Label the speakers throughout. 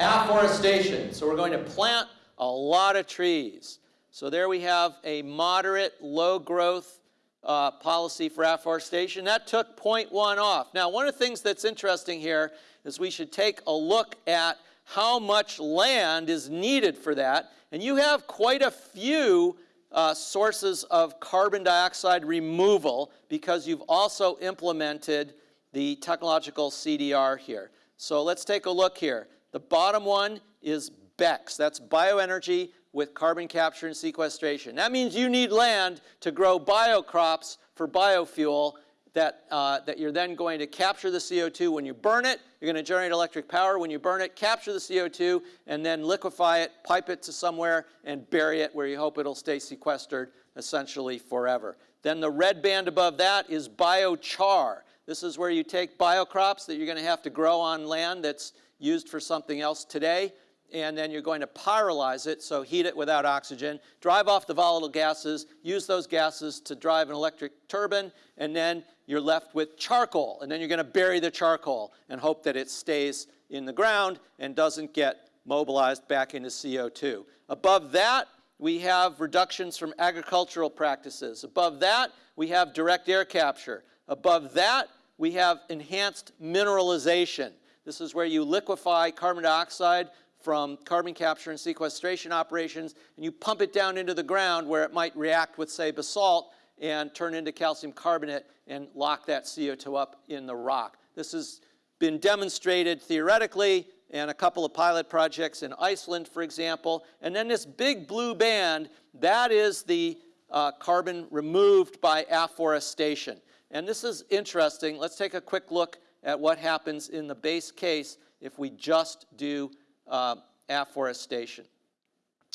Speaker 1: Afforestation. So we're going to plant a lot of trees. So there we have a moderate, low growth uh, policy for afforestation. That took 0.1 off. Now, one of the things that's interesting here is we should take a look at how much land is needed for that. And you have quite a few uh, sources of carbon dioxide removal because you've also implemented the technological CDR here. So let's take a look here. The bottom one is BECCS. That's bioenergy with carbon capture and sequestration. That means you need land to grow biocrops for biofuel that, uh, that you're then going to capture the CO2 when you burn it. You're going to generate electric power when you burn it, capture the CO2, and then liquefy it, pipe it to somewhere, and bury it where you hope it'll stay sequestered essentially forever. Then the red band above that is biochar. This is where you take biocrops that you're going to have to grow on land that's used for something else today, and then you're going to pyrolyze it, so heat it without oxygen, drive off the volatile gases, use those gases to drive an electric turbine, and then you're left with charcoal. And then you're going to bury the charcoal and hope that it stays in the ground and doesn't get mobilized back into CO2. Above that, we have reductions from agricultural practices. Above that, we have direct air capture. Above that, we have enhanced mineralization. This is where you liquefy carbon dioxide from carbon capture and sequestration operations, and you pump it down into the ground where it might react with, say, basalt and turn into calcium carbonate and lock that CO2 up in the rock. This has been demonstrated theoretically in a couple of pilot projects in Iceland, for example. And then this big blue band, that is the uh, carbon removed by afforestation. And this is interesting. Let's take a quick look at what happens in the base case if we just do uh, afforestation.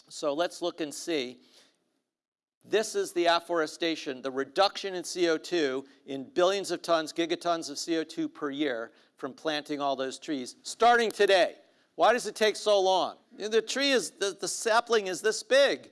Speaker 1: So let's look and see. This is the afforestation, the reduction in CO2 in billions of tons, gigatons of CO2 per year from planting all those trees, starting today. Why does it take so long? The tree is, the, the sapling is this big.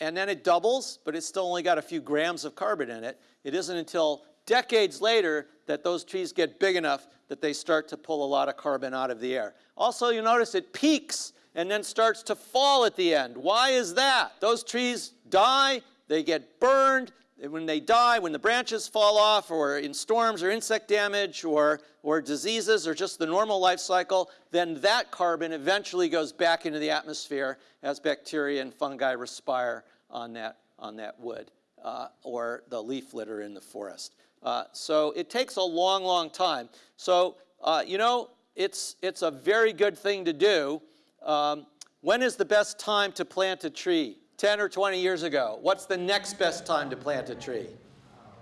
Speaker 1: And then it doubles, but it's still only got a few grams of carbon in it. It isn't until decades later that those trees get big enough that they start to pull a lot of carbon out of the air. Also, you notice it peaks and then starts to fall at the end. Why is that? Those trees die, they get burned, when they die, when the branches fall off or in storms or insect damage or, or diseases or just the normal life cycle, then that carbon eventually goes back into the atmosphere as bacteria and fungi respire on that, on that wood uh, or the leaf litter in the forest. Uh, so it takes a long, long time. So, uh, you know, it's, it's a very good thing to do. Um, when is the best time to plant a tree? 10 or 20 years ago. What's the next best time to plant a tree?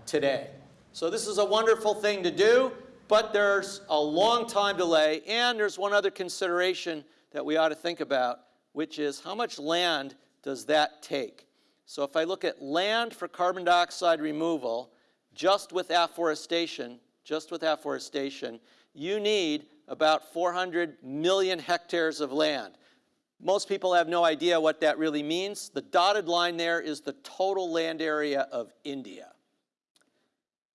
Speaker 1: Today. So this is a wonderful thing to do, but there's a long time delay, and there's one other consideration that we ought to think about, which is how much land does that take? So if I look at land for carbon dioxide removal, just with afforestation, just with afforestation, you need about 400 million hectares of land. Most people have no idea what that really means. The dotted line there is the total land area of India.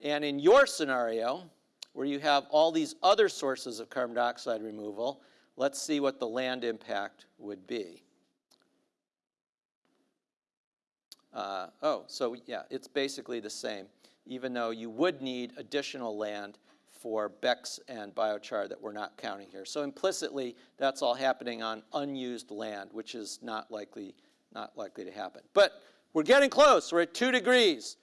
Speaker 1: And in your scenario, where you have all these other sources of carbon dioxide removal, let's see what the land impact would be. Uh, oh, so yeah, it's basically the same even though you would need additional land for BECCS and biochar that we're not counting here. So implicitly, that's all happening on unused land, which is not likely, not likely to happen. But we're getting close. We're at 2 degrees.